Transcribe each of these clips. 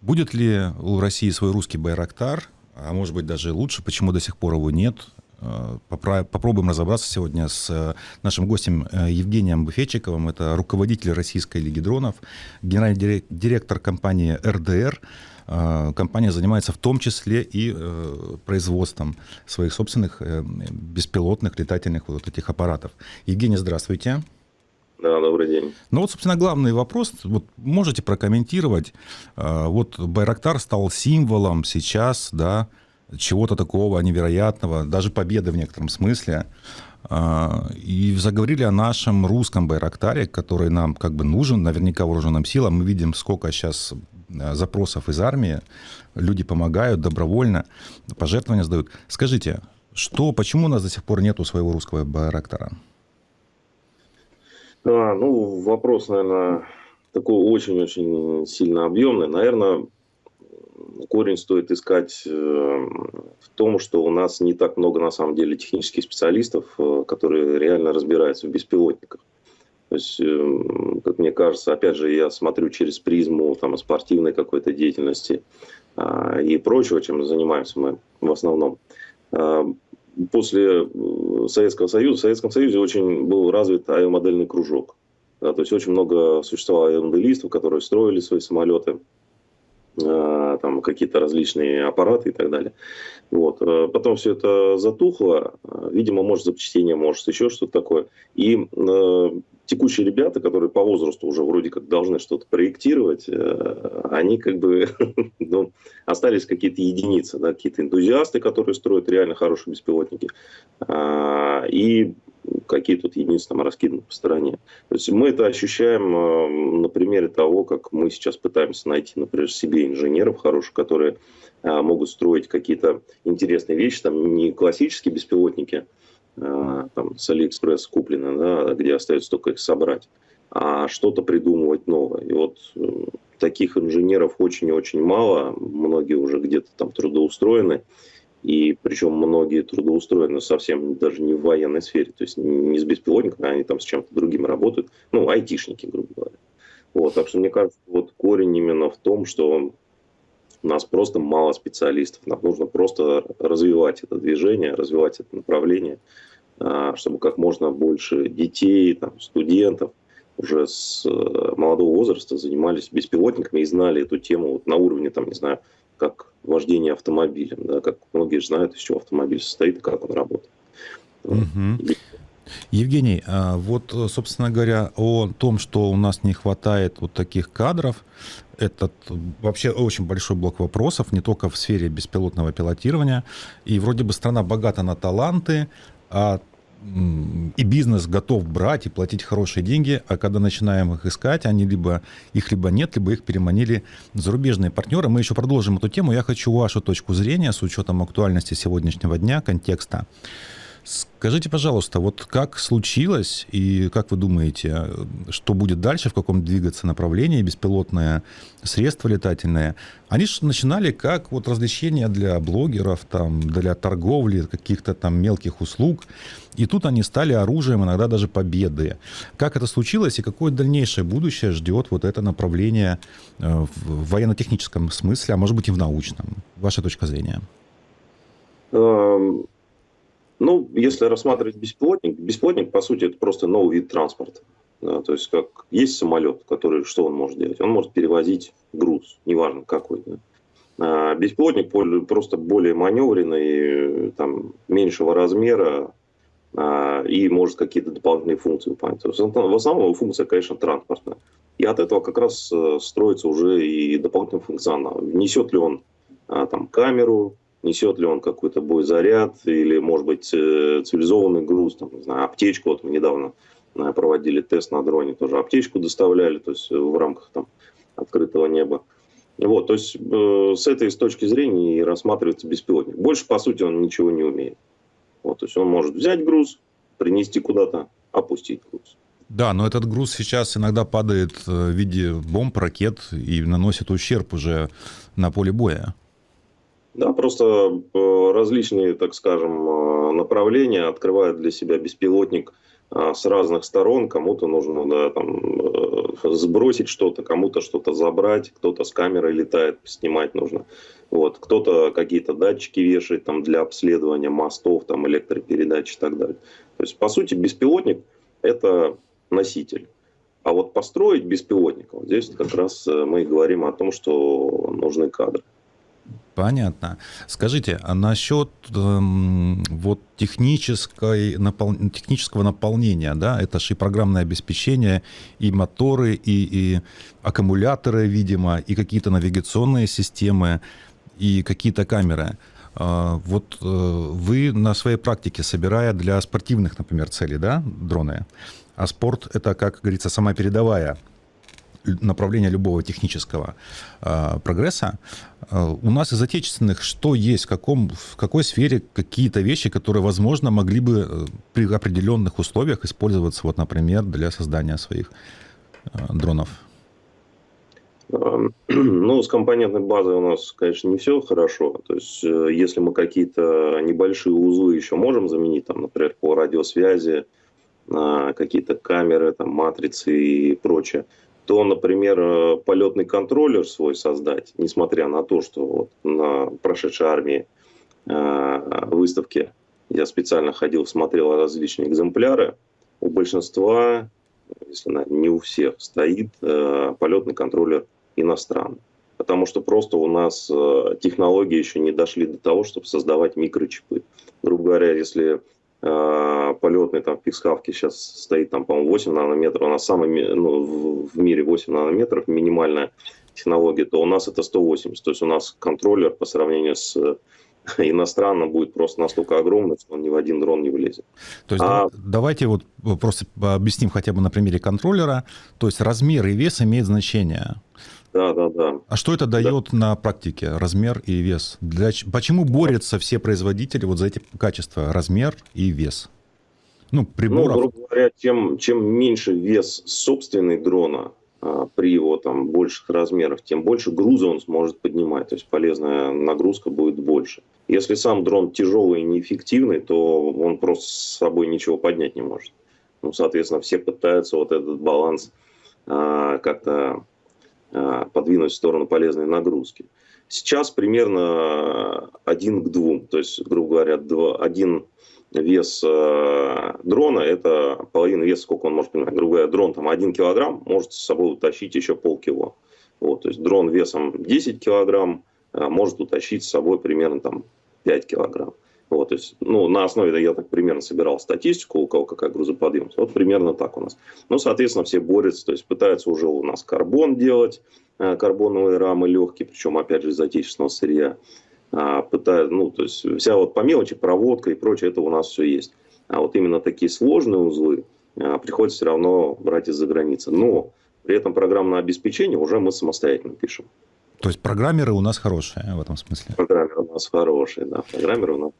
Будет ли у России свой русский Байрактар, а может быть даже лучше, почему до сих пор его нет? Э, попробуем разобраться сегодня с э, нашим гостем э, Евгением Буфетчиковым. Это руководитель Российской лиги дронов, генеральный директор компании РДР. Компания занимается в том числе и производством своих собственных беспилотных летательных вот этих аппаратов. Евгений, здравствуйте. Да, добрый день. Ну вот, собственно, главный вопрос. Вот можете прокомментировать. Вот Байрактар стал символом сейчас, да, чего-то такого невероятного, даже победы в некотором смысле. И заговорили о нашем русском Байрактаре, который нам как бы нужен, наверняка вооруженным силам. Мы видим, сколько сейчас запросов из армии, люди помогают добровольно, пожертвования сдают. Скажите, что, почему у нас до сих пор нету своего русского Байрактара? А, ну, вопрос, наверное, такой очень-очень сильно объемный. Наверное, корень стоит искать э, в том, что у нас не так много на самом деле технических специалистов, э, которые реально разбираются в беспилотниках. То есть, э, как мне кажется, опять же, я смотрю через призму там, спортивной какой-то деятельности а, и прочего, чем занимаемся мы в основном. А, после Советского Союза, в Советском Союзе очень был развит авиамодельный кружок. Да, то есть очень много существовало авиамоделистов, которые строили свои самолеты, Э, там какие-то различные аппараты и так далее. Вот. Э, потом все это затухло, э, видимо, может запчастение, может еще что-то такое. И э, текущие ребята, которые по возрасту уже вроде как должны что-то проектировать, э, они как бы ну, остались какие-то единицы, да, какие-то энтузиасты, которые строят реально хорошие беспилотники. Э, и какие тут единицы там раскиданы по стране. То есть мы это ощущаем э, на примере того, как мы сейчас пытаемся найти, например, себе инженеров хороших, которые э, могут строить какие-то интересные вещи, там не классические беспилотники, э, там с Алиэкспресс куплены, да, где остается только их собрать, а что-то придумывать новое. И вот таких инженеров очень и очень мало, многие уже где-то там трудоустроены, и причем многие трудоустроены совсем даже не в военной сфере, то есть не с беспилотниками, они там с чем-то другим работают, ну, айтишники, грубо говоря. Вот, так что мне кажется, вот корень именно в том, что у нас просто мало специалистов, нам нужно просто развивать это движение, развивать это направление, а, чтобы как можно больше детей, там, студентов уже с э, молодого возраста занимались беспилотниками и знали эту тему вот на уровне, там, не знаю, как вождение автомобилем, да, как многие знают, из чего автомобиль состоит и как он работает. Угу. Евгений, а вот, собственно говоря, о том, что у нас не хватает вот таких кадров, это вообще очень большой блок вопросов, не только в сфере беспилотного пилотирования. И вроде бы страна богата на таланты, а и бизнес готов брать и платить хорошие деньги, а когда начинаем их искать, они либо их либо нет, либо их переманили зарубежные партнеры. Мы еще продолжим эту тему. Я хочу вашу точку зрения с учетом актуальности сегодняшнего дня, контекста. Скажите, пожалуйста, вот как случилось и как вы думаете, что будет дальше, в каком двигаться направлении беспилотное средство летательное? Они же начинали как вот развлечения для блогеров, там, для торговли, каких-то там мелких услуг. И тут они стали оружием, иногда даже победы. Как это случилось и какое дальнейшее будущее ждет вот это направление э, в военно-техническом смысле, а может быть и в научном? Ваша точка зрения? Эм, ну, если рассматривать беспилотник, беспилотник, по сути, это просто новый вид транспорта. Да, то есть, как есть самолет, который, что он может делать? Он может перевозить груз, неважно какой. Да. А беспилотник просто более маневренный, там, меньшего размера, а, и может какие-то дополнительные функции выполнять. В основном функция, конечно, транспортная. И от этого как раз э, строится уже и дополнительный функционал. Несет ли он а, там камеру, несет ли он какой-то боезаряд или, может быть, э, цивилизованный груз, там, не знаю, аптечку. Вот мы недавно э, проводили тест на дроне, тоже аптечку доставляли, то есть э, в рамках там, открытого неба. Вот, то есть э, с этой с точки зрения и рассматривается беспилотник. Больше, по сути, он ничего не умеет. Вот, то есть он может взять груз, принести куда-то, опустить груз. Да, но этот груз сейчас иногда падает в виде бомб, ракет и наносит ущерб уже на поле боя. Да, просто э, различные, так скажем, э, направления открывает для себя беспилотник а, с разных сторон. Кому-то нужно да, там, э, сбросить что-то, кому-то что-то забрать, кто-то с камерой летает, снимать нужно. Вот. Кто-то какие-то датчики вешает там, для обследования мостов, там, электропередач и так далее. То есть, по сути, беспилотник – это носитель. А вот построить беспилотник, вот здесь как раз э, мы говорим о том, что нужны кадры. Понятно. Скажите, а насчет эм, вот технической, напол... технического наполнения, да, это же и программное обеспечение, и моторы, и, и аккумуляторы, видимо, и какие-то навигационные системы, и какие-то камеры. А, вот э, вы на своей практике, собирая для спортивных, например, целей, да, дроны, а спорт это, как говорится, сама передовая направления любого технического э, прогресса. Э, у нас из отечественных что есть, в, каком, в какой сфере какие-то вещи, которые, возможно, могли бы э, при определенных условиях использоваться, вот, например, для создания своих э, дронов? Эм, ну, с компонентной базой у нас, конечно, не все хорошо. То есть, э, если мы какие-то небольшие узлы еще можем заменить, там, например, по радиосвязи, какие-то камеры, там, матрицы и прочее, то, например, э, полетный контроллер свой создать, несмотря на то, что вот на прошедшей армии э, выставке я специально ходил, смотрел различные экземпляры, у большинства, если не у всех, стоит э, полетный контроллер иностранный. Потому что просто у нас технологии еще не дошли до того, чтобы создавать микрочипы. Грубо говоря, если Э, полетный там в Пиксхавке сейчас стоит там, по-моему, 8 нанометров, она самая, ну, в мире 8 нанометров, минимальная технология, то у нас это 180. То есть у нас контроллер по сравнению с иностранным будет просто настолько огромный, что он ни в один дрон не влезет. То есть а... давайте вот просто объясним хотя бы на примере контроллера. То есть размер и вес имеют значение. Да, да, да. А что это дает да. на практике, размер и вес? Для, почему борются все производители вот за эти качества, размер и вес? Ну, приборов... Ну, грубо говоря, тем, чем меньше вес собственной дрона, а, при его там больших размерах, тем больше груза он сможет поднимать, то есть полезная нагрузка будет больше. Если сам дрон тяжелый и неэффективный, то он просто с собой ничего поднять не может. Ну, соответственно, все пытаются вот этот баланс а, как-то подвинуть в сторону полезной нагрузки. Сейчас примерно один к двум, то есть, грубо говоря, два, один вес э, дрона, это половина веса, сколько он может понимать. Грубо говоря, дрон там 1 килограмм может с собой утащить еще полкило. Вот, то есть дрон весом 10 килограмм э, может утащить с собой примерно там 5 килограмм. Вот, то есть, ну, на основе, я так примерно собирал статистику, у кого какая грузоподъемность. Вот примерно так у нас. Ну, соответственно, все борются, то есть пытаются уже у нас карбон делать, э, карбоновые рамы легкие, причем, опять же, из отечественного сырья. А, пытаются, ну, то есть вся вот по мелочи, проводка и прочее, это у нас все есть. А вот именно такие сложные узлы а, приходится все равно брать из-за границы. Но при этом программное обеспечение уже мы самостоятельно пишем. То есть программеры у нас хорошие в этом смысле? Программеры у нас хорошие, да. Программеры у нас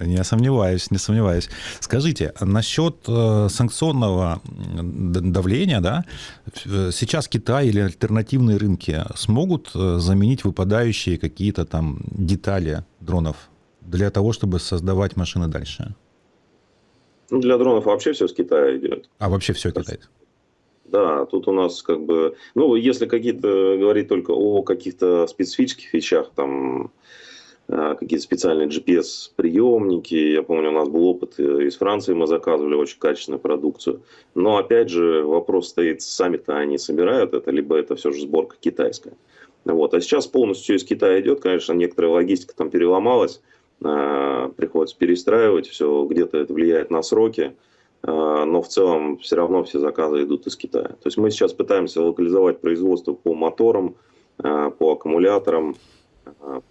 не сомневаюсь, не сомневаюсь. Скажите, насчет э, санкционного давления, да, сейчас Китай или альтернативные рынки смогут э, заменить выпадающие какие-то там детали дронов для того, чтобы создавать машины дальше? Ну, для дронов вообще все с Китая идет. А вообще все Китай? Да, тут у нас как бы, ну, если какие-то говорить только о каких-то специфических вещах, там, какие-то специальные GPS-приемники. Я помню, у нас был опыт э, из Франции, мы заказывали очень качественную продукцию. Но, опять же, вопрос стоит, сами-то они собирают это, либо это все же сборка китайская. Вот. А сейчас полностью из Китая идет, конечно, некоторая логистика там переломалась, а, приходится перестраивать, все где-то это влияет на сроки, но в целом все равно все заказы идут из Китая. То есть мы сейчас пытаемся локализовать производство по моторам, по аккумуляторам,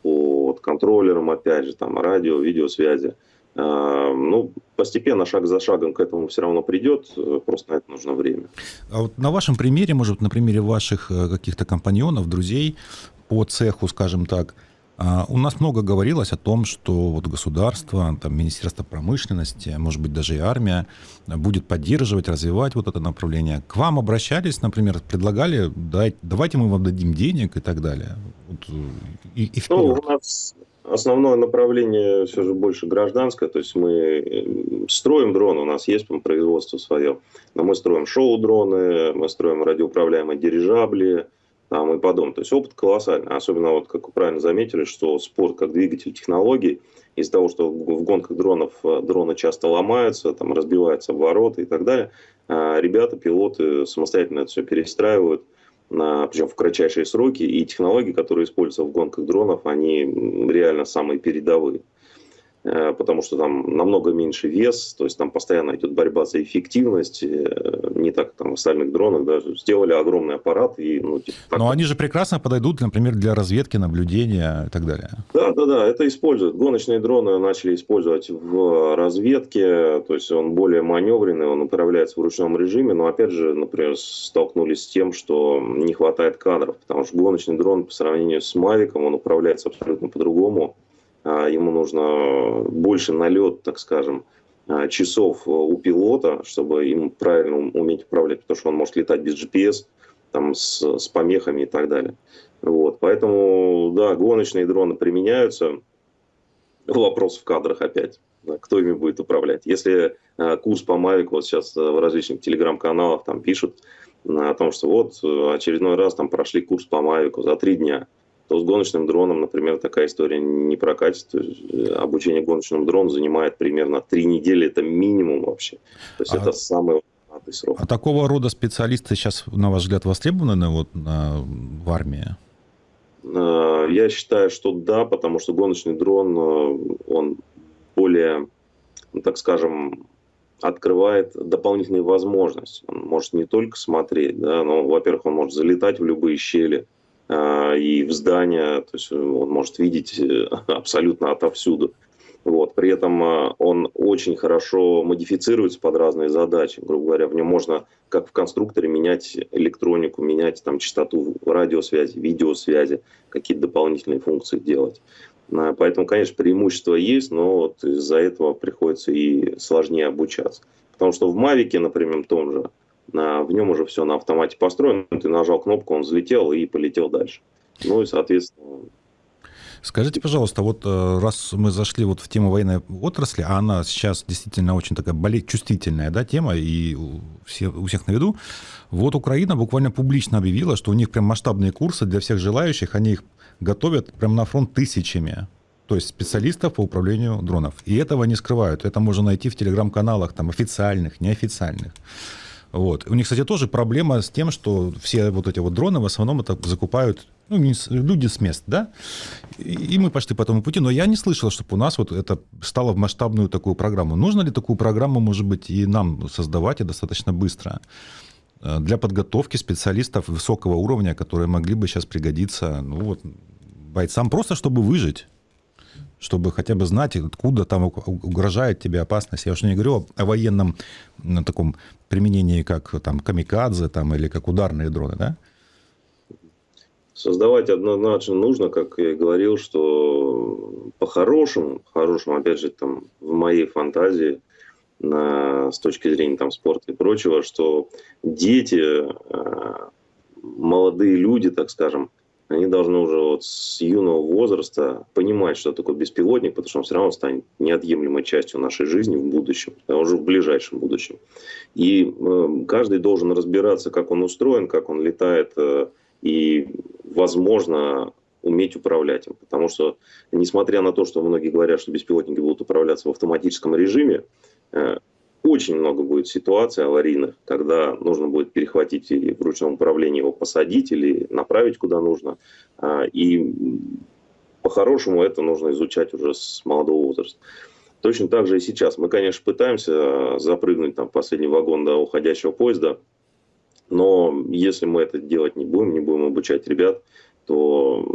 по вот, контроллерам, опять же, там, радио, видеосвязи. А, ну, постепенно, шаг за шагом к этому все равно придет, просто на это нужно время. А вот на вашем примере, может, на примере ваших э, каких-то компаньонов, друзей по цеху, скажем так, у нас много говорилось о том, что вот государство, там, Министерство промышленности, может быть, даже и армия будет поддерживать, развивать вот это направление. К вам обращались, например, предлагали, давайте мы вам дадим денег и так далее. Вот, и, и ну, у нас основное направление все же больше гражданское, то есть мы э, строим дроны, у нас есть производство свое, но мы строим шоу-дроны, мы строим радиоуправляемые дирижабли, там и подобное. То есть опыт колоссальный, особенно вот, как вы правильно заметили, что спорт как двигатель технологий, из-за того, что в гонках дронов э, дроны часто ломаются, там разбиваются обороты и так далее, э, ребята, пилоты самостоятельно это все перестраивают, причем в кратчайшие сроки, и технологии, которые используются в гонках дронов, они реально самые передовые. Э, потому что там намного меньше вес, то есть там постоянно идет борьба за эффективность, э, не так там в остальных дронах, да, сделали огромный аппарат. И, ну, типа, так, Но они же прекрасно подойдут, например, для разведки, наблюдения и так далее. Да, да, да, это используют. Гоночные дроны начали использовать в разведке, то есть он более маневренный, он управляется в ручном режиме, но опять же, например, столкнулись с тем, что не хватает кадров, потому что гоночный дрон по сравнению с Мавиком, он управляется абсолютно по-другому ему нужно больше налет, так скажем, а, часов у пилота, чтобы им правильно уметь управлять, потому что он может летать без GPS, там, с, с помехами и так далее. Вот. Поэтому, да, гоночные дроны применяются. Вопрос в кадрах опять. Кто ими будет управлять? Если курс по Mavic, вот сейчас в различных телеграм-каналах там пишут о том, что вот очередной раз там прошли курс по Mavic за три дня то с гоночным дроном, например, такая история не прокатит. Э, обучение гоночному дрону занимает примерно три недели, это минимум вообще. То есть а... это самый срок. А такого рода специалисты сейчас, на ваш взгляд, востребованы вот, на, в армии? Э, я считаю, что да, потому что гоночный дрон, э, он более, ну, так скажем, открывает дополнительные возможности. Он может не только смотреть, да, но, во-первых, он может залетать в любые щели, и в здания, то есть он может видеть э, абсолютно отовсюду. Вот. При этом он очень хорошо модифицируется под разные задачи. Грубо говоря, в нем можно, как в конструкторе, менять электронику, менять там, частоту радиосвязи, видеосвязи, какие-то дополнительные функции делать. Поэтому, конечно, преимущество есть, но вот из-за этого приходится и сложнее обучаться. Потому что в Мавике, например, том же, в нем уже все на автомате построено, ты нажал кнопку, он взлетел и полетел дальше. Ну и, соответственно... Скажите, пожалуйста, вот э, раз мы зашли вот в тему военной отрасли, а она сейчас действительно очень такая болеть чувствительная да, тема, и все, у всех на виду, вот Украина буквально публично объявила, что у них прям масштабные курсы для всех желающих, они их готовят прям на фронт тысячами то есть специалистов по управлению дронов. И этого не скрывают. Это можно найти в телеграм-каналах, там, официальных, неофициальных. Вот. У них, кстати, тоже проблема с тем, что все вот эти вот дроны в основном это закупают ну, люди с мест, да? И мы пошли по этому пути, но я не слышал, чтобы у нас вот это стало в масштабную такую программу. Нужно ли такую программу, может быть, и нам создавать и достаточно быстро? Э, для подготовки специалистов высокого уровня, которые могли бы сейчас пригодиться ну, вот, бойцам, просто чтобы выжить чтобы хотя бы знать, откуда там угрожает тебе опасность. Я уже не говорю о военном на таком применении, как там камикадзе там, или как ударные дроны, да? Создавать однозначно нужно, как я и говорил, что по-хорошему, по-хорошему, опять же, там, в моей фантазии, на, с точки зрения там, спорта и прочего, что дети, э, молодые люди, так скажем, они должны уже вот с юного возраста понимать, что такое беспилотник, потому что он все равно станет неотъемлемой частью нашей жизни в будущем, а уже в ближайшем будущем. И э, каждый должен разбираться, как он устроен, как он летает, э, и, возможно, уметь управлять им. Потому что, несмотря на то, что многие говорят, что беспилотники будут управляться в автоматическом режиме, э, очень много будет ситуаций аварийных, когда нужно будет перехватить и в ручном управлении его посадить или направить куда нужно. А, и по-хорошему это нужно изучать уже с молодого возраста. Точно так же и сейчас. Мы, конечно, пытаемся запрыгнуть там, в последний вагон до уходящего поезда, но если мы это делать не будем, не будем обучать ребят, то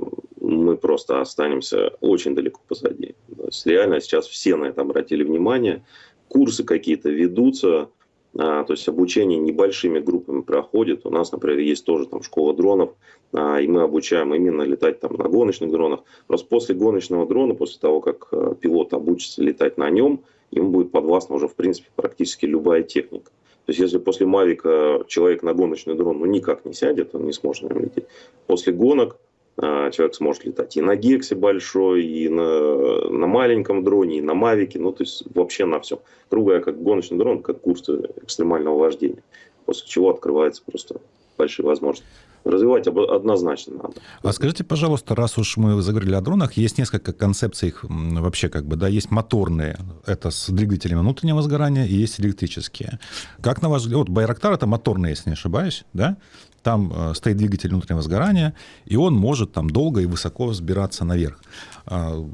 мы просто останемся очень далеко позади. То есть реально сейчас все на это обратили внимание курсы какие-то ведутся, а, то есть обучение небольшими группами проходит. У нас, например, есть тоже там школа дронов, а, и мы обучаем именно летать там на гоночных дронах. Просто после гоночного дрона, после того, как а, пилот обучится летать на нем, ему будет подвластна уже, в принципе, практически любая техника. То есть, если после Мавика человек на гоночный дрон ну, никак не сядет, он не сможет на нем лететь. После гонок человек сможет летать и на Гексе большой, и на, на маленьком дроне, и на Мавике, ну, то есть вообще на всем. Говоря, как гоночный дрон, как курс экстремального вождения. После чего открывается просто большие возможности развивать однозначно надо. А скажите, пожалуйста, раз уж мы заговорили о дронах, есть несколько концепций их вообще как бы, да, есть моторные, это с двигателями внутреннего сгорания, и есть электрические. Как на ваш взгляд, вот Байрактар это моторный, если не ошибаюсь, да? Там э, стоит двигатель внутреннего сгорания, и он может там долго и высоко взбираться наверх. А,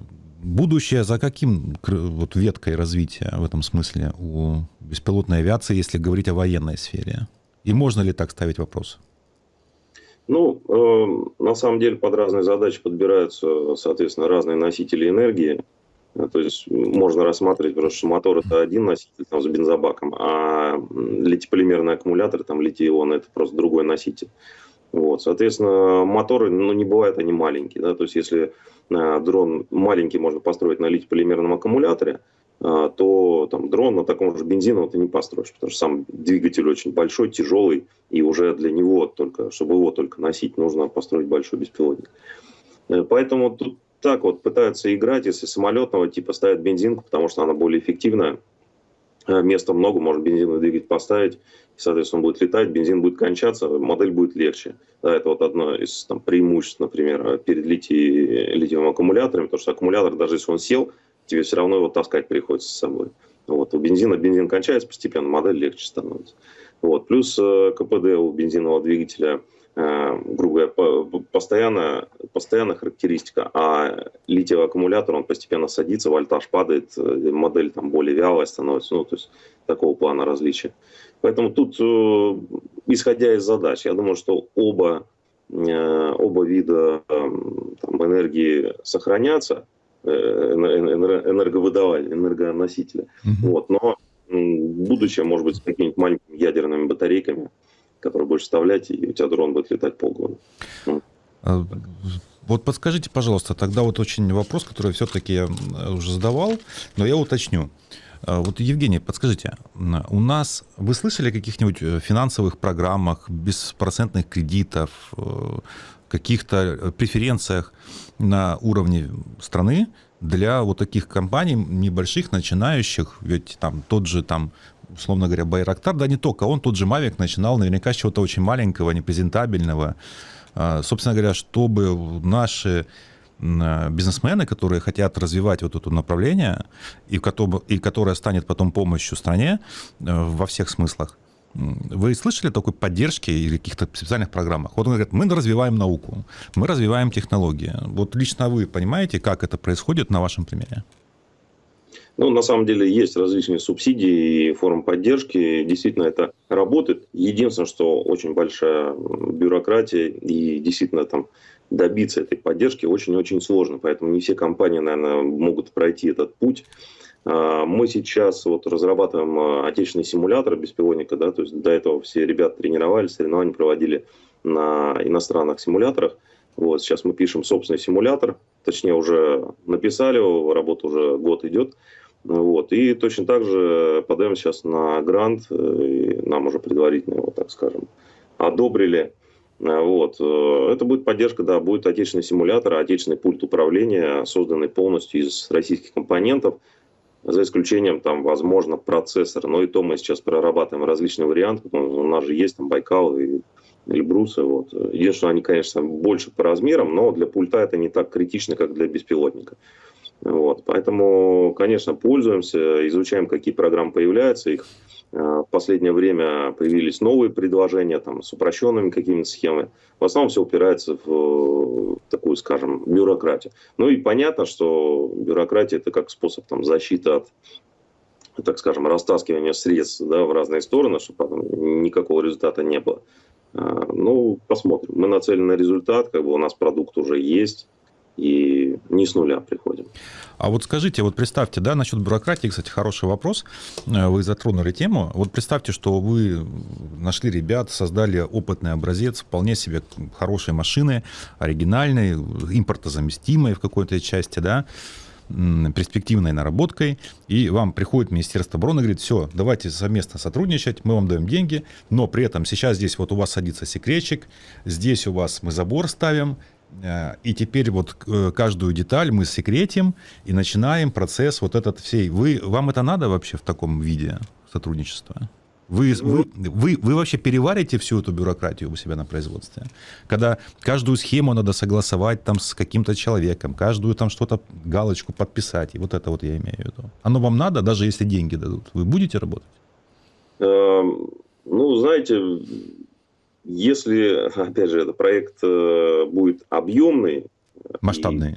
будущее за каким вот веткой развития в этом смысле у беспилотной авиации, если говорить о военной сфере? И можно ли так ставить вопрос? Ну, э, на самом деле под разные задачи подбираются, соответственно, разные носители энергии. Э, то есть можно рассматривать, потому что мотор это один носитель там, с бензобаком, а литиполимерный аккумулятор, там литий-ион, это просто другой носитель. Вот, соответственно, моторы, ну, не бывают они маленькие, да, то есть если э, дрон маленький можно построить на литий-полимерном аккумуляторе, а, то там, дрон на таком же бензиновом ты не построишь, потому что сам двигатель очень большой, тяжелый, и уже для него только, чтобы его только носить, нужно построить большой беспилотник. Э, поэтому тут так вот пытаются играть, если самолетного типа ставят бензинку, потому что она более эффективная, э, места много, можно бензиновый двигатель поставить, и, соответственно, он будет летать, бензин будет кончаться, модель будет легче. Да, это вот одно из там, преимуществ, например, перед литий, литиевым аккумулятором, потому что аккумулятор, даже если он сел, тебе все равно его таскать приходится с собой. Вот. У бензина бензин кончается постепенно, модель легче становится. Вот. Плюс э, КПД у бензинового двигателя, э, грубо говоря, постоянно, постоянная характеристика, а литиевый аккумулятор, он постепенно садится, вольтаж падает, э, модель там более вялая становится, ну, то есть такого плана различия. Поэтому тут, исходя из задач, я думаю, что оба, оба вида там, энергии сохранятся, Э, энерговыдавателя, энергоносителя. Угу. Вот. Но будущее может быть с какими-нибудь маленькими ядерными батарейками, которые будешь вставлять, и у тебя дрон будет летать полгода. А, вот подскажите, пожалуйста, тогда вот очень вопрос, который все-таки я уже задавал, но я уточню. А, вот, Евгений, подскажите, у нас, вы слышали о каких-нибудь э, финансовых программах, беспроцентных кредитов, э, каких-то преференциях на уровне страны для вот таких компаний небольших, начинающих, ведь там тот же там условно говоря, Байрактар, да не только он, тот же Мавик начинал наверняка с чего-то очень маленького, непрезентабельного. А, собственно говоря, чтобы наши бизнесмены, которые хотят развивать вот это направление, и, и которое станет потом помощью стране э, во всех смыслах, вы слышали такой поддержки или каких-то специальных программах? Вот он говорит, мы развиваем науку, мы развиваем технологии. Вот лично вы понимаете, как это происходит на вашем примере? Ну, на самом деле есть различные субсидии и формы поддержки. Действительно, это работает. Единственное, что очень большая бюрократия и действительно там добиться этой поддержки очень-очень сложно. Поэтому не все компании, наверное, могут пройти этот путь. А, мы сейчас вот разрабатываем а, отечественный симулятор беспилотника, да, то есть до этого все ребята тренировались, соревнования проводили на иностранных симуляторах. Вот, сейчас мы пишем собственный симулятор, точнее уже написали работа уже год идет. Вот, и точно так же подаем сейчас на грант, э, и нам уже предварительно его, так скажем, одобрили. Вот. Э, это будет поддержка, да, будет отечественный симулятор, отечественный пульт управления, созданный полностью из российских компонентов за исключением, там, возможно, процессора. Но и то мы сейчас прорабатываем различные варианты. У нас же есть там Байкал и Эльбрусы. Вот. Единственное, они, конечно, больше по размерам, но для пульта это не так критично, как для беспилотника. Вот. Поэтому, конечно, пользуемся, изучаем, какие программы появляются, их Э, в последнее время появились новые предложения там, с упрощенными какими-то схемами. В основном все упирается в такую, скажем, бюрократию. Ну и понятно, что бюрократия это как способ там, защиты от так скажем, растаскивания средств да, в разные стороны, чтобы потом никакого результата не было. Э, ну, посмотрим. Мы нацелены на результат, как бы у нас продукт уже есть, и не с нуля приходим. А вот скажите, вот представьте, да, насчет бюрократии, кстати, хороший вопрос, э, вы затронули тему. Вот представьте, что вы нашли ребят, создали опытный образец, вполне себе хорошей машины, оригинальной, импортозаместимой в какой-то части, да, перспективной наработкой, и вам приходит Министерство обороны говорит, все, давайте совместно сотрудничать, мы вам даем деньги, но при этом сейчас здесь вот у вас садится секретчик, здесь у вас мы забор ставим, и теперь вот э, каждую деталь мы секретим и начинаем процесс вот этот всей. Вы, вам это надо вообще в таком виде сотрудничества? Вы, вы, вы, вы вообще переварите всю эту бюрократию у себя на производстве? Когда каждую схему надо согласовать там с каким-то человеком, каждую там что-то, галочку подписать, и вот это вот я имею в виду. Оно вам надо, даже если деньги дадут? Вы будете работать? Эм, ну, знаете, если, опять же, этот проект э, будет объемный... Масштабный.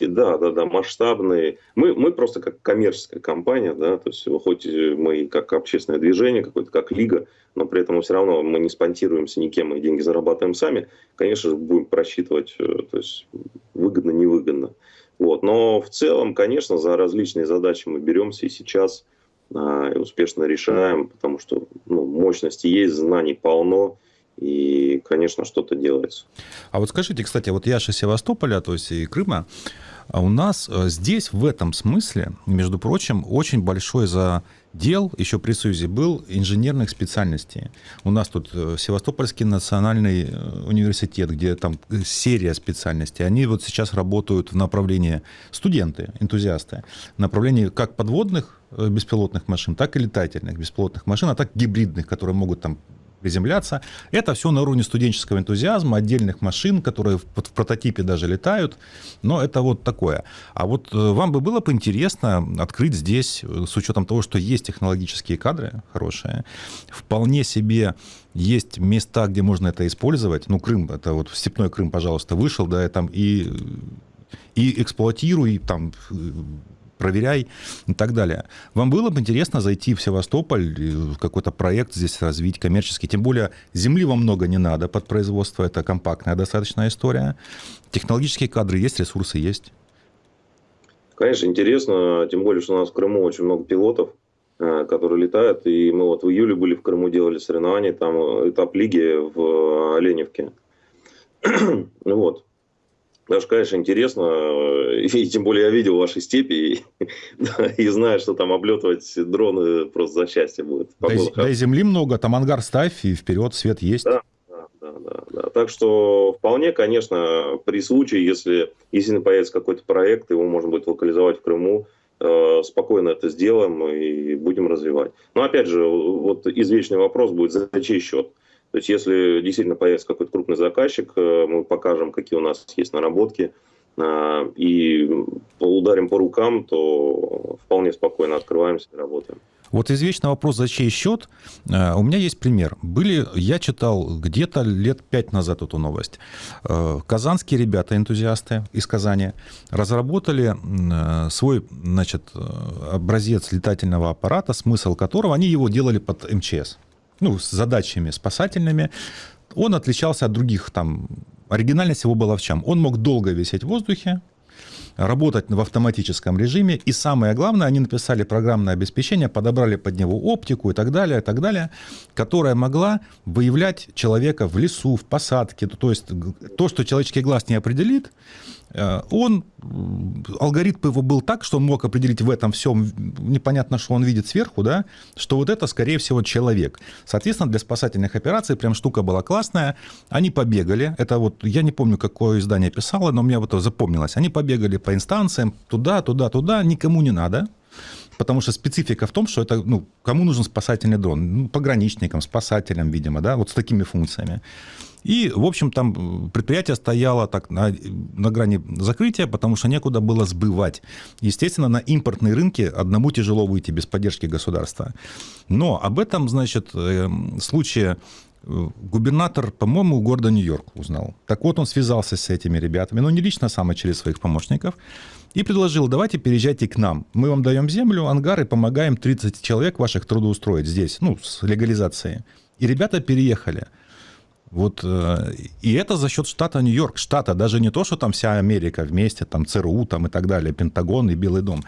Да, да, да, масштабные. Мы, мы просто как коммерческая компания, да, то есть хоть мы как общественное движение, какое-то как лига, но при этом все равно мы не спонсируемся никем, мы деньги зарабатываем сами. Конечно же, будем просчитывать, э, то есть выгодно, невыгодно. Вот. Но в целом, конечно, за различные задачи мы беремся и сейчас а, и успешно решаем, потому что ну, мощности есть, знаний полно, и, конечно, что-то делается. А вот скажите, кстати, вот я же Севастополя, то есть и Крыма, а у нас э, здесь в этом смысле, между прочим, очень большой задел еще при Союзе был инженерных специальностей. У нас тут э, Севастопольский национальный э, университет, где там серия специальностей. Они вот сейчас работают в направлении студенты, энтузиасты, в направлении как подводных беспилотных машин, так и летательных беспилотных машин, а так гибридных, которые могут там приземляться. Это все на уровне студенческого энтузиазма, отдельных машин, которые в, в прототипе даже летают. Но это вот такое. А вот э, вам бы было бы интересно открыть здесь, э, с учетом того, что есть технологические кадры хорошие, вполне себе есть места, где можно это использовать. Ну, Крым, это вот Степной Крым, пожалуйста, вышел, да, и там и и эксплуатируй, там проверяй и так далее. Вам было бы интересно зайти в Севастополь, какой-то проект здесь развить коммерческий, тем более земли вам много не надо под производство, это компактная достаточная история. Технологические кадры есть, ресурсы есть. Конечно, интересно, тем более, что у нас в Крыму очень много пилотов, э, которые летают, и мы вот в июле были в Крыму, делали соревнования, там этап лиги в Оленевке. вот. Даже, конечно, интересно, э, и тем более я видел ваши степи, и, да, и знаю, что там облетывать дроны просто за счастье будет. Да, и, да и земли много, там ангар ставь, и вперед свет есть. Да, да, да, да, да. Так что вполне, конечно, при случае, если если появится какой-то проект, его можно будет локализовать в Крыму, э, спокойно это сделаем и будем развивать. Но опять же, вот извечный вопрос будет, за чей счет? То есть, если действительно появится какой-то крупный заказчик, э, мы покажем, какие у нас есть наработки, э, и ударим по рукам, то вполне спокойно открываемся и работаем. Вот извечный вопрос, за чей счет. Э, у меня есть пример. Были, я читал где-то лет пять назад эту новость. Казанские ребята, энтузиасты из Казани, разработали свой значит, образец летательного аппарата, смысл которого они его делали под МЧС ну, с задачами спасательными, он отличался от других там. Оригинальность его была в чем? Он мог долго висеть в воздухе, работать в автоматическом режиме. И самое главное, они написали программное обеспечение, подобрали под него оптику и так далее, и так далее, которая могла выявлять человека в лесу, в посадке. То есть то, что человеческий глаз не определит, он, алгоритм его был так, что он мог определить в этом всем, непонятно, что он видит сверху, да, что вот это, скорее всего, человек. Соответственно, для спасательных операций прям штука была классная. Они побегали, это вот, я не помню, какое издание писало, но мне вот это запомнилось. Они побегали по инстанциям, туда, туда, туда, никому не надо. Потому что специфика в том, что это, ну, кому нужен спасательный дрон? Ну, пограничникам, спасателям, видимо, да, вот с такими функциями. И, в общем, там предприятие стояло так на, на грани закрытия, потому что некуда было сбывать. Естественно, на импортные рынки одному тяжело выйти без поддержки государства. Но об этом, значит, э, случае э, губернатор, по-моему, города Нью-Йорк узнал. Так вот, он связался с этими ребятами, но не лично сам, а через своих помощников, и предложил, давайте переезжайте к нам. Мы вам даем землю, ангар и помогаем 30 человек ваших трудоустроить здесь, ну, с легализацией. И ребята переехали. Вот, э, и это за счет штата Нью-Йорк, штата, даже не то, что там вся Америка вместе, там ЦРУ там и так далее, Пентагон и Белый дом.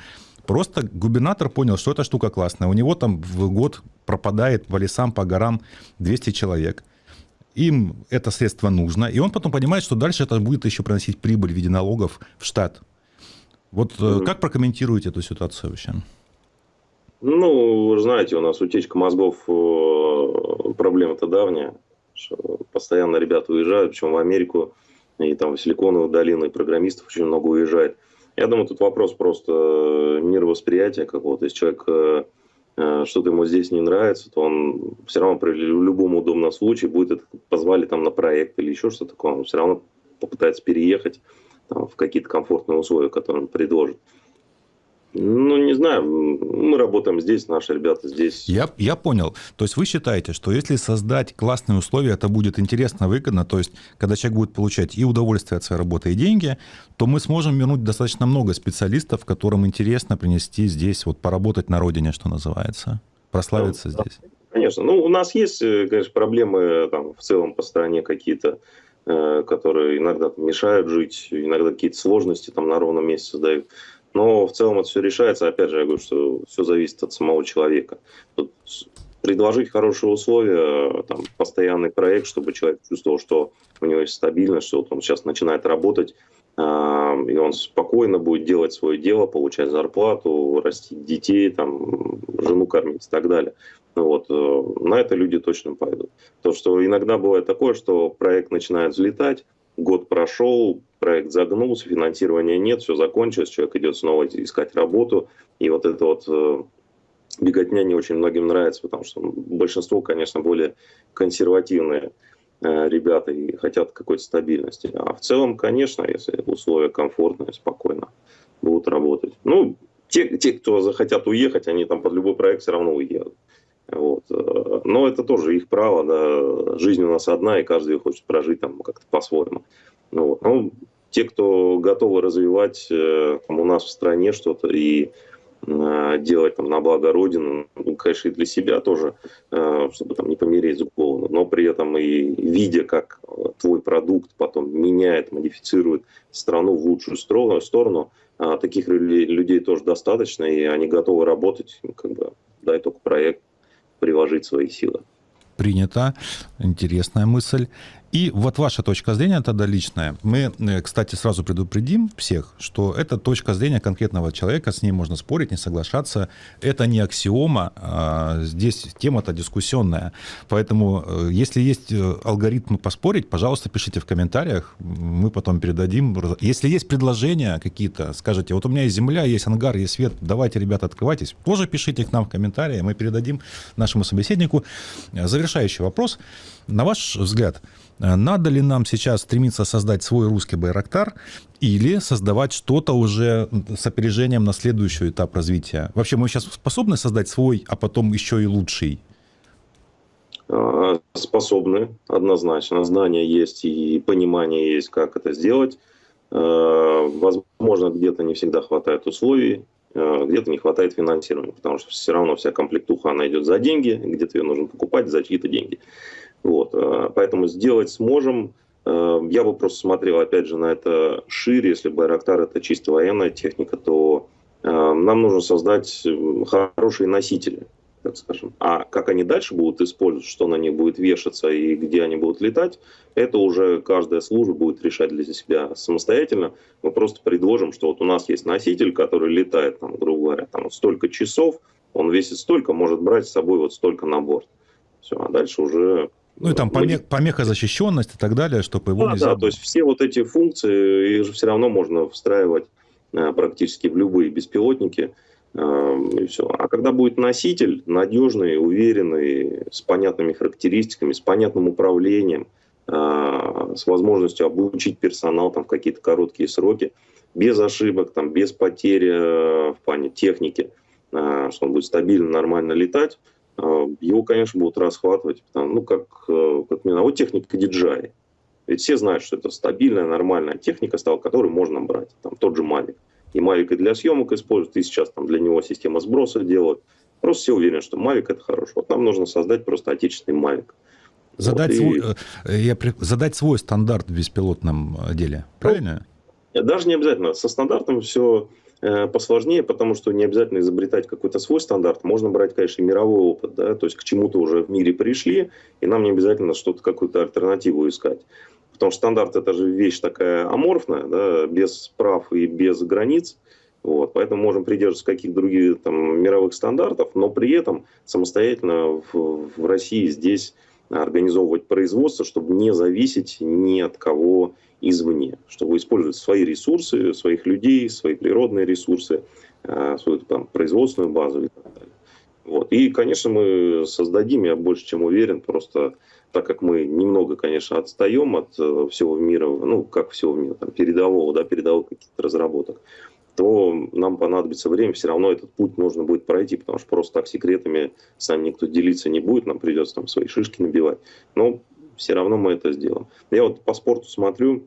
Просто губернатор понял, что эта штука классная. У него там в год пропадает по лесам, по горам 200 человек. Им это средство нужно. И он потом понимает, что дальше это будет еще приносить прибыль в виде налогов в штат. Вот mm-hmm. как прокомментируете эту ситуацию вообще? Ну, вы знаете, у нас утечка мозгов э, проблема-то давняя. Постоянно ребята уезжают, причем в Америку и там в Силиконовую долину, и программистов очень много уезжает. Я думаю, тут вопрос просто э, мировосприятия какого-то. Если человек э, э, что-то ему здесь не нравится, то он все равно при любом удобном случае будет это позвали там на проект или еще что-то такое, он все равно попытается переехать там, в какие-то комфортные условия, которые он предложит. Ну, не знаю, мы работаем здесь, наши ребята здесь. Я, я понял. То есть вы считаете, что если создать классные условия, это будет интересно, выгодно, то есть когда человек будет получать и удовольствие от своей работы, и деньги, то мы сможем вернуть достаточно много специалистов, которым интересно принести здесь, вот поработать на родине, что называется, прославиться да, здесь. конечно. Ну, у нас есть, э, конечно, проблемы там, в целом по стране какие-то, э, которые иногда мешают жить, иногда какие-то сложности там на ровном месте создают. Но в целом это все решается. Опять же, я говорю, что все зависит от самого человека. Тут предложить хорошие условия, там, постоянный проект, чтобы человек чувствовал, что у него есть стабильность, что вот он сейчас начинает работать, э, и он спокойно будет делать свое дело, получать зарплату, растить детей, там, жену кормить и так далее. Вот. Э, на это люди точно пойдут. То, что иногда бывает такое, что проект начинает взлетать, год прошел, проект загнулся, финансирования нет, все закончилось, человек идет снова искать работу, и вот это вот э, беготня не очень многим нравится, потому что большинство, конечно, более консервативные э, ребята и хотят какой-то стабильности. А в целом, конечно, если условия комфортные, спокойно будут работать. Ну, те, те, кто захотят уехать, они там под любой проект все равно уедут. Вот. Э, но это тоже их право, да. жизнь у нас одна, и каждый хочет прожить там как-то по-своему. Ну, вот. ну, те, кто готовы развивать э, там, у нас в стране что-то и э, делать там на благо Родины, ну, конечно, и для себя тоже, чтобы там не помереть с голоду, но при этом и видя, как твой продукт потом меняет, модифицирует страну в лучшую сторону таких людей тоже достаточно, и они готовы работать, как бы, дай только проект, приложить свои силы. Принято. Интересная мысль. И вот ваша точка зрения тогда личная. Мы, э, кстати, сразу предупредим всех, что это точка зрения конкретного человека, с ней можно спорить, не соглашаться. Это не аксиома, а здесь тема-то дискуссионная. Поэтому, э, если есть э, алгоритмы поспорить, пожалуйста, пишите в комментариях, мы потом передадим. Если есть предложения какие-то, скажите, вот у меня есть земля, есть ангар, есть свет, давайте, ребята, открывайтесь, тоже пишите их нам в комментарии, мы передадим нашему собеседнику. Завершающий вопрос. На ваш взгляд, надо ли нам сейчас стремиться создать свой русский Байрактар или создавать что-то уже с опережением на следующий этап развития? Вообще мы сейчас способны создать свой, а потом еще и лучший? А, способны, однозначно. Знания есть и понимание есть, как это сделать. Э, возможно, где-то не всегда хватает условий, э, где-то не хватает финансирования, потому что все равно вся комплектуха, она идет за деньги, где-то ее нужно покупать за чьи-то деньги. Вот, э, поэтому сделать сможем. Э, я бы просто смотрел, опять же, на это шире. Если Байрактар это чисто военная техника, то э, нам нужно создать хорошие носители, так скажем. А как они дальше будут использовать, что на них будет вешаться и где они будут летать, это уже каждая служба будет решать для себя самостоятельно. Мы просто предложим, что вот у нас есть носитель, который летает, там, грубо говоря, там, вот столько часов, он весит столько, может брать с собой вот столько на борт. Все, а дальше уже ну и там помех, помехозащищенность и так далее, чтобы его да, нельзя... Да, то есть все вот эти функции, их же все равно можно встраивать э, практически в любые беспилотники. Э, и все. А когда будет носитель надежный, уверенный, с понятными характеристиками, с понятным управлением, э, с возможностью обучить персонал там, в какие-то короткие сроки, без ошибок, там, без потери в плане техники, что он будет стабильно, нормально летать, его, конечно, будут расхватывать, потому, ну, как, э, как мне вот техника DJI. Ведь все знают, что это стабильная, нормальная техника, стала, которую можно брать. Там тот же Mavic. И Mavic и для съемок используют, и сейчас там для него система сброса делают. Просто все уверены, что Mavic это хорошо. Вот нам нужно создать просто отечественный Mavic. Задать, вот, свой, и... Э, я, задать свой стандарт в беспилотном э, деле, правильно? Ну, даже не обязательно. Со стандартом все Э, посложнее, потому что не обязательно изобретать какой-то свой стандарт. Можно брать, конечно, мировой опыт, да, то есть к чему-то уже в мире пришли, и нам не обязательно что-то, какую-то альтернативу искать. Потому что стандарт это же вещь такая аморфная, да, без прав и без границ. Вот, поэтому можем придерживаться каких-то других там, мировых стандартов, но при этом самостоятельно в, в России здесь организовывать производство, чтобы не зависеть ни от кого извне, чтобы использовать свои ресурсы, своих людей, свои природные ресурсы, э, свою там, производственную базу и так далее. Вот. И, конечно, мы создадим, я больше чем уверен, просто так как мы немного, конечно, отстаем от э, всего мира, ну, как всего мира, там, передового, да, передовых каких-то разработок, то нам понадобится время, все равно этот путь нужно будет пройти, потому что просто так секретами с нами никто делиться не будет, нам придется там свои шишки набивать. Но все равно мы это сделаем. Я вот по спорту смотрю,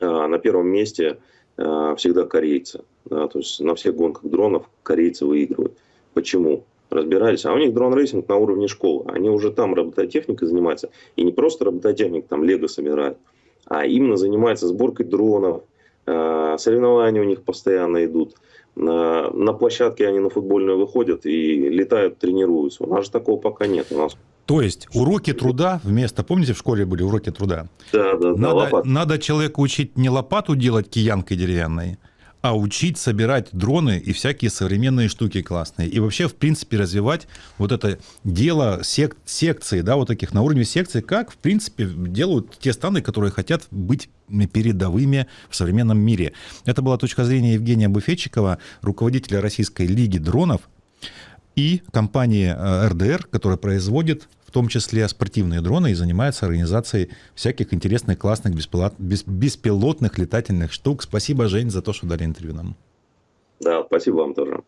а, на первом месте а, всегда корейцы. То есть на всех гонках дронов корейцы выигрывают. Почему? разбирались. А у них дрон-рейсинг на уровне школы. Они уже там робототехникой занимаются. И не просто робототехник там лего собирает, а именно занимается сборкой дронов. А, соревнования у них постоянно идут. На, на площадке они на футбольную выходят и летают, тренируются. У нас же такого пока нет. У нас то есть уроки труда вместо, помните, в школе были уроки труда? Да, да, да. Надо, надо человеку учить не лопату делать киянкой деревянной, а учить собирать дроны и всякие современные штуки классные. И вообще, в принципе, развивать вот это дело сек секции, да, вот таких на уровне секции, как, в принципе, делают те страны, которые хотят быть передовыми в современном мире. Это была точка зрения Евгения Буфетчикова, руководителя Российской лиги дронов, и компании РДР, э, которая производит том числе спортивные дроны и занимается организацией всяких интересных, классных, беспилотных летательных штук. Спасибо, Жень, за то, что дали интервью нам. Да, спасибо вам тоже.